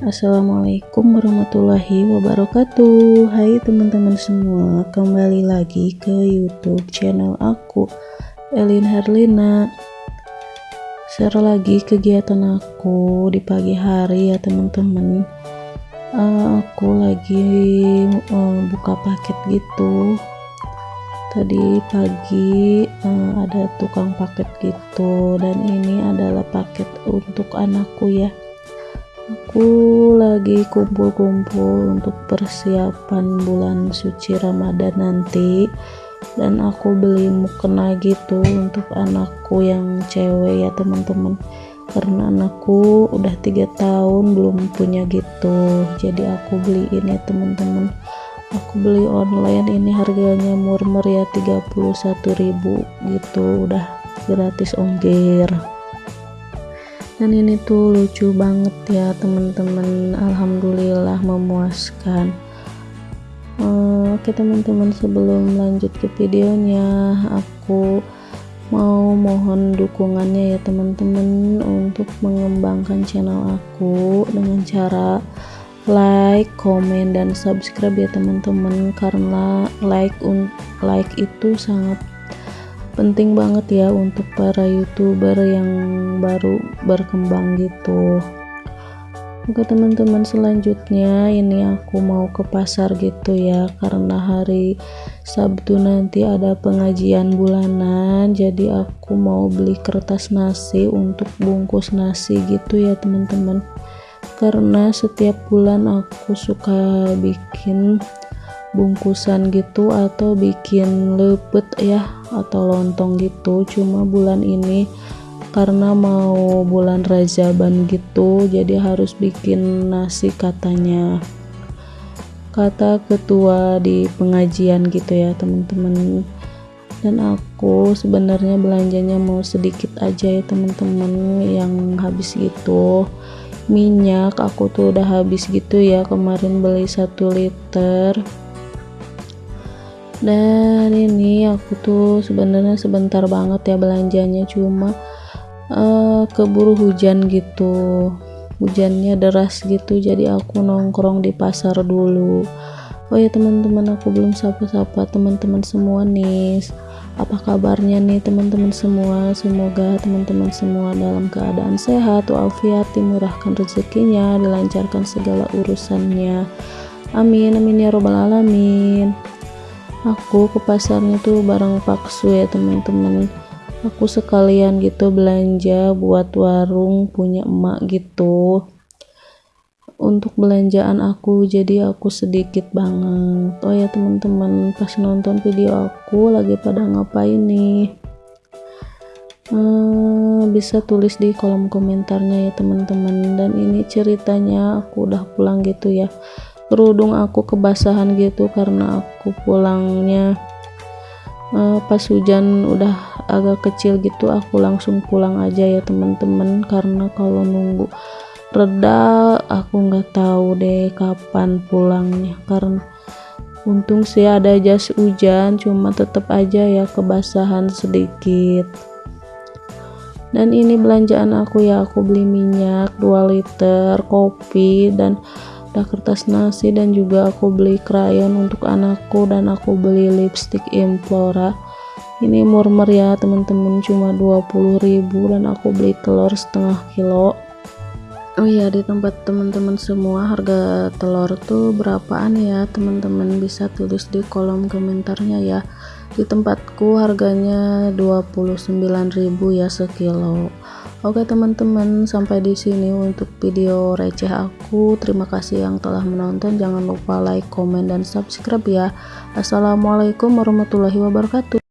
Assalamualaikum warahmatullahi wabarakatuh. Hai teman-teman semua Kembali lagi ke youtube channel aku Elin Herlina. Share lagi kegiatan aku di pagi hari ya teman-teman. Uh, Aku lagi uh, buka paket gitu. Tadi pagi uh, ada tukang paket gitu. Dan ini adalah paket untuk anakku ya aku lagi kumpul-kumpul untuk persiapan bulan suci Ramadan nanti. Dan aku beli mukena gitu untuk anakku yang cewek ya teman-teman. Karena anakku udah tiga tahun belum punya gitu. Jadi aku beliin ya teman-teman. Aku beli online ini harganya murmer ya 31.000 gitu. Udah gratis ongkir dan ini tuh lucu banget ya teman-teman alhamdulillah memuaskan. Uh, oke teman-teman sebelum lanjut ke videonya aku mau mohon dukungannya ya teman-teman untuk mengembangkan channel aku dengan cara like, komen, dan subscribe ya teman-teman karena like like itu sangat penting banget ya untuk para youtuber yang baru berkembang gitu. Oke teman-teman selanjutnya ini aku mau ke pasar gitu ya karena hari Sabtu nanti ada pengajian bulanan jadi aku mau beli kertas nasi untuk bungkus nasi gitu ya teman-teman. Karena setiap bulan aku suka bikin bungkusan gitu atau bikin lepet ya atau lontong gitu. Cuma bulan ini karena mau bulan Rajaban gitu jadi harus bikin nasi katanya. Kata ketua di pengajian gitu ya teman-teman. Dan aku sebenarnya belanjanya mau sedikit aja ya teman-teman yang habis gitu. Minyak aku tuh udah habis gitu ya kemarin beli satu liter dan ini aku tuh sebenarnya sebentar banget ya belanjanya cuma uh, keburu hujan gitu. Hujannya deras gitu jadi aku nongkrong di pasar dulu. Oh ya teman-teman aku belum sapa-sapa teman-teman semua nih apa kabarnya nih teman-teman semua? Semoga teman-teman semua dalam keadaan sehat walafiat dimurahkan rezekinya dilancarkan segala urusannya. Amin amin ya robbal alamin aku ke pasarnya tuh bareng paksu ya teman-teman. Aku sekalian gitu belanja buat warung punya emak gitu. Untuk belanjaan aku jadi aku sedikit banget. Oh ya teman-teman pas nonton video aku lagi pada ngapain nih? Hmm, bisa tulis di kolom komentarnya ya teman-teman. Dan ini ceritanya aku udah pulang gitu ya kerudung aku kebasahan gitu karena aku pulangnya uh, pas hujan udah agak kecil gitu aku langsung pulang aja ya teman-teman. Karena kalau nunggu reda aku nggak tahu deh kapan pulangnya. Karena untung sih ada jas hujan cuma tetap aja ya kebasahan sedikit. Dan ini belanjaan aku ya aku beli minyak 2 liter kopi dan ada kertas nasi dan juga aku beli krayon untuk anakku dan aku beli lipstick Implora. Ini murmer ya teman-teman cuma 20.000 dan aku beli telur setengah kilo. Oh iya di tempat teman-teman semua harga telur tuh berapaan ya teman-teman? Bisa tulis di kolom komentarnya ya. Di tempatku harganya 29.000 ya sekilo Oke teman-teman sampai di sini untuk video receh aku. Terima kasih yang telah menonton. Jangan lupa like comment dan subscribe ya. Assalamualaikum warahmatullahi wabarakatuh